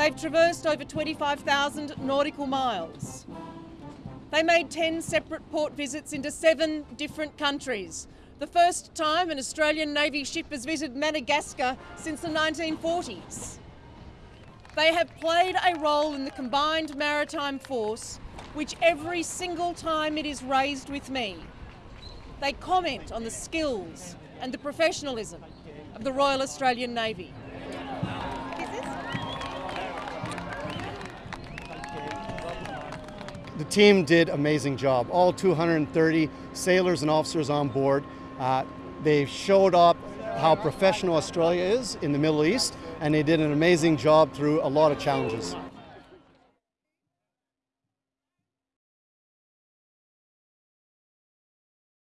They've traversed over 25,000 nautical miles. They made 10 separate port visits into seven different countries. The first time an Australian Navy ship has visited Madagascar since the 1940s. They have played a role in the combined maritime force, which every single time it is raised with me, they comment on the skills and the professionalism of the Royal Australian Navy. The team did amazing job. All 230 sailors and officers on board. Uh, they showed up how professional Australia is in the Middle East, and they did an amazing job through a lot of challenges.